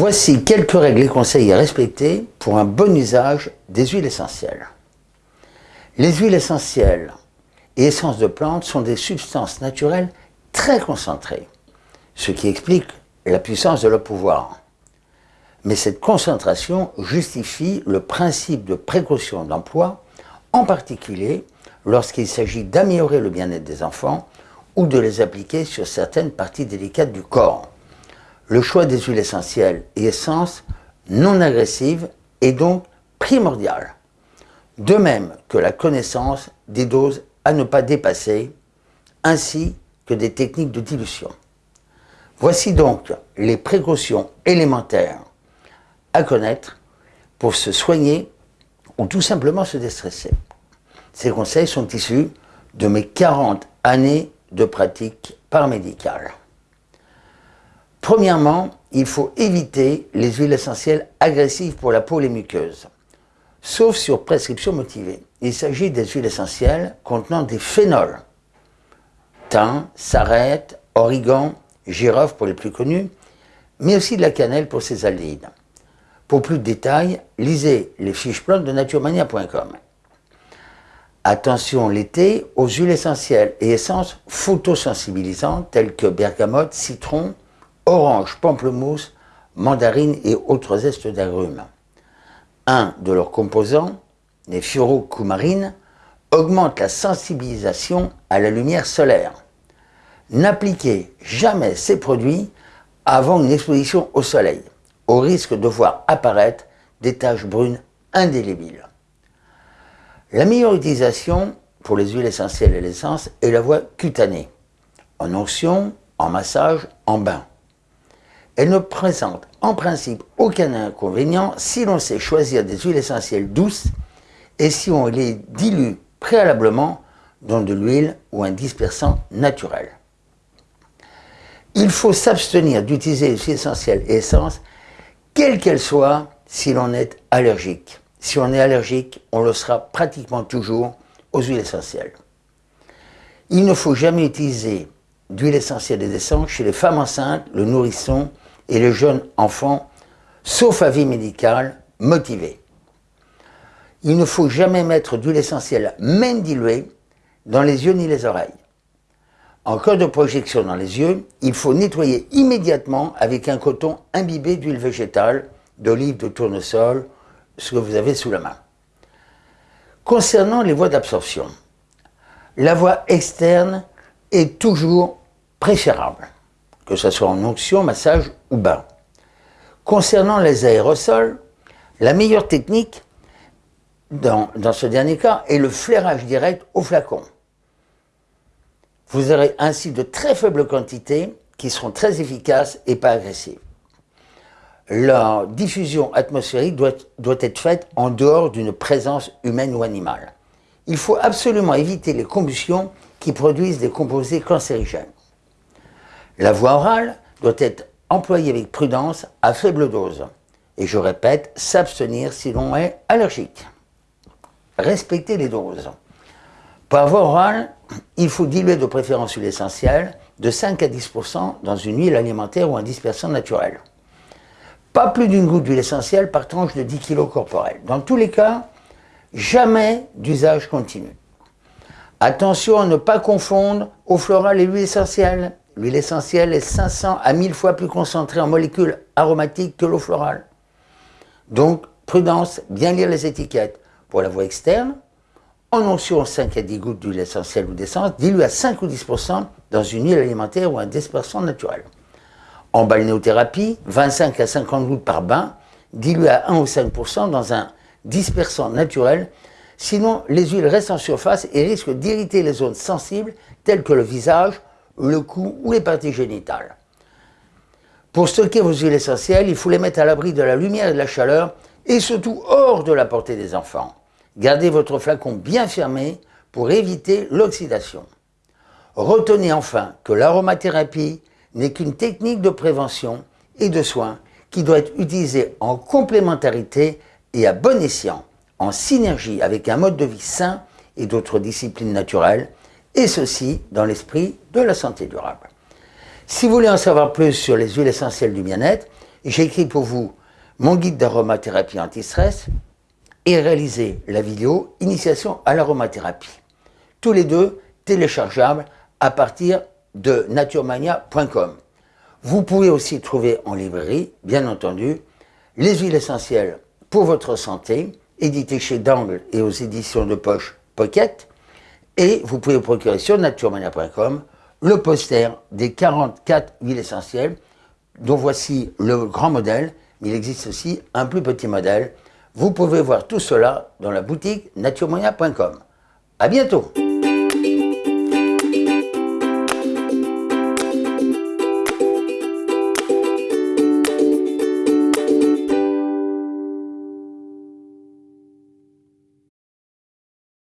Voici quelques règles et conseils à respecter pour un bon usage des huiles essentielles. Les huiles essentielles et essences de plantes sont des substances naturelles très concentrées, ce qui explique la puissance de leur pouvoir. Mais cette concentration justifie le principe de précaution d'emploi, en particulier lorsqu'il s'agit d'améliorer le bien-être des enfants ou de les appliquer sur certaines parties délicates du corps. Le choix des huiles essentielles et essences non agressives est donc primordial de même que la connaissance des doses à ne pas dépasser, ainsi que des techniques de dilution. Voici donc les précautions élémentaires à connaître pour se soigner ou tout simplement se déstresser. Ces conseils sont issus de mes 40 années de pratique paramédicale. Premièrement, il faut éviter les huiles essentielles agressives pour la peau et les muqueuses sauf sur prescription motivée. Il s'agit des huiles essentielles contenant des phénols. Thym, sarrête, origan, girofle pour les plus connus, mais aussi de la cannelle pour ses aldéhydes. Pour plus de détails, lisez les fiches plantes de naturemania.com. Attention l'été aux huiles essentielles et essences photosensibilisantes telles que bergamote, citron, orange, pamplemousse, mandarine et autres zestes d'agrumes un de leurs composants, les furocumarines, augmente la sensibilisation à la lumière solaire. N'appliquez jamais ces produits avant une exposition au soleil, au risque de voir apparaître des taches brunes indélébiles. La meilleure utilisation pour les huiles essentielles et l'essence est la voie cutanée, en onction, en massage, en bain. Elle ne présente en principe aucun inconvénient si l'on sait choisir des huiles essentielles douces et si on les dilue préalablement dans de l'huile ou un dispersant naturel. Il faut s'abstenir d'utiliser les huiles essentielles et essences, quelles qu'elles soient, si l'on est allergique. Si on est allergique, on le sera pratiquement toujours aux huiles essentielles. Il ne faut jamais utiliser d'huile essentielle et d'essence chez les femmes enceintes, le nourrisson et le jeune enfant, sauf avis médical, motivé. Il ne faut jamais mettre d'huile essentielle, même diluée, dans les yeux ni les oreilles. En cas de projection dans les yeux, il faut nettoyer immédiatement avec un coton imbibé d'huile végétale, d'olive, de tournesol, ce que vous avez sous la main. Concernant les voies d'absorption, la voie externe est toujours préférable que ce soit en onction, massage ou bain. Concernant les aérosols, la meilleure technique dans, ce dernier cas est le flairage direct au flacon. Vous aurez ainsi de très faibles quantités qui seront très efficaces et pas agressives. La diffusion atmosphérique doit être faite en dehors d'une présence humaine ou animale. Il faut absolument éviter les combustions qui produisent des composés cancérigènes. La voie orale doit être employée avec prudence à faible dose. Et je répète, s'abstenir si l'on est allergique. Respecter les doses. Pour la voie orale, il faut diluer de préférence l'huile essentielle de 5 à 10% dans une huile alimentaire ou un dispersant naturel. Pas plus d'une goutte d'huile essentielle par tranche de 10 kg corporel. Dans tous les cas, jamais d'usage continu. Attention à ne pas confondre eau florale et l'huile essentielle. L'huile essentielle est 500 à 1000 fois plus concentrée en molécules aromatiques que l'eau florale. Donc, prudence, bien lire les étiquettes. Pour la voie externe, en onction 5 à 10 gouttes d'huile essentielle ou d'essence, diluée à 5 ou 10% dans une huile alimentaire ou un dispersant naturel. En balnéothérapie, 25 à 50 gouttes par bain, diluée à 1 ou 5% dans un dispersant naturel, sinon les huiles restent en surface et risquent d'irriter les zones sensibles telles que le visage, le cou ou les parties génitales. Pour stocker vos huiles essentielles, il faut les mettre à l'abri de la lumière et de la chaleur et surtout hors de la portée des enfants. Gardez votre flacon bien fermé pour éviter l'oxydation. Retenez enfin que l'aromathérapie n'est qu'une technique de prévention et de soins qui doit être utilisée en complémentarité et à bon escient, en synergie avec un mode de vie sain et d'autres disciplines naturelles et ceci dans l'esprit de la santé durable. Si vous voulez en savoir plus sur les huiles essentielles du bien-être, j'ai écrit pour vous mon guide d'aromathérapie anti-stress et réalisé la vidéo Initiation à l'aromathérapie. Tous les deux téléchargeables à partir de naturemania.com. Vous pouvez aussi trouver en librairie, bien entendu, les huiles essentielles pour votre santé, édité chez Dangle et aux éditions de poche Pocket. Et vous pouvez procurer sur naturemania.com le poster des 44 huiles essentielles, dont voici le grand modèle, mais il existe aussi un plus petit modèle. Vous pouvez voir tout cela dans la boutique naturemania.com. À bientôt